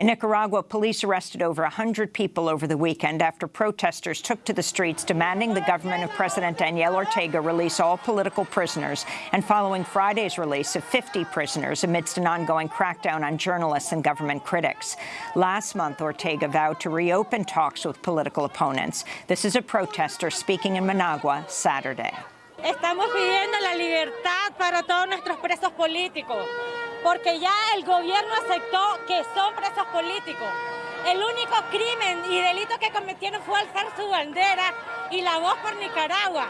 In Nicaragua, police arrested over 100 people over the weekend after protesters took to the streets demanding the government of President Daniel Ortega release all political prisoners and following Friday's release of 50 prisoners amidst an ongoing crackdown on journalists and government critics. Last month, Ortega vowed to reopen talks with political opponents. This is a protester speaking in Managua Saturday. Para todos nuestros presos políticos. porque ya el gobierno aceptó que son presos políticos. El único crimen y delito que cometieron fue alzar su bandera y la voz por Nicaragua.